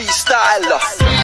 freestyler